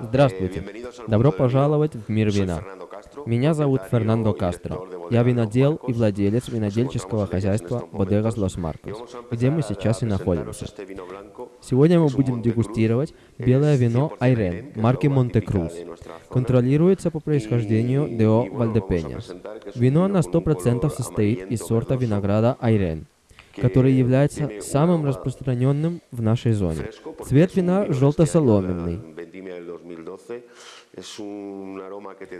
Здравствуйте. Добро пожаловать в мир вина. Меня зовут Фернандо Кастро. Я винодел и владелец винодельческого хозяйства Bodegas Los Marcos, где мы сейчас и находимся. Сегодня мы будем дегустировать белое вино Айрен марки Монте-Круз. Контролируется по происхождению ДО Вальдепеньяс. Вино на 100% состоит из сорта винограда Айрен который является самым распространенным в нашей зоне. Цвет вина желто-соломенный.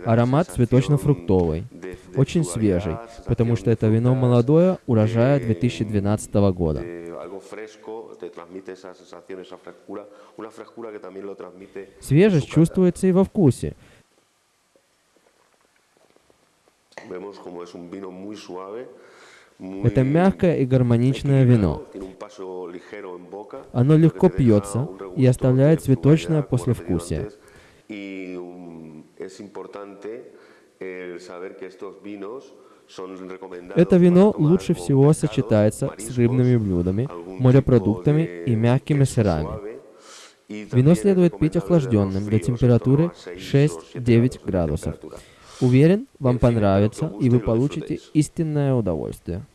Аромат цветочно-фруктовый, очень свежий, потому что это вино молодое, урожая 2012 года. Свежесть чувствуется и во вкусе. Это мягкое и гармоничное вино. Оно легко пьется и оставляет цветочное послевкусие. Это вино лучше всего сочетается с рыбными блюдами, морепродуктами и мягкими сырами. Вино следует пить охлажденным до температуры 6-9 градусов. Уверен, вам понравится, и вы получите истинное удовольствие.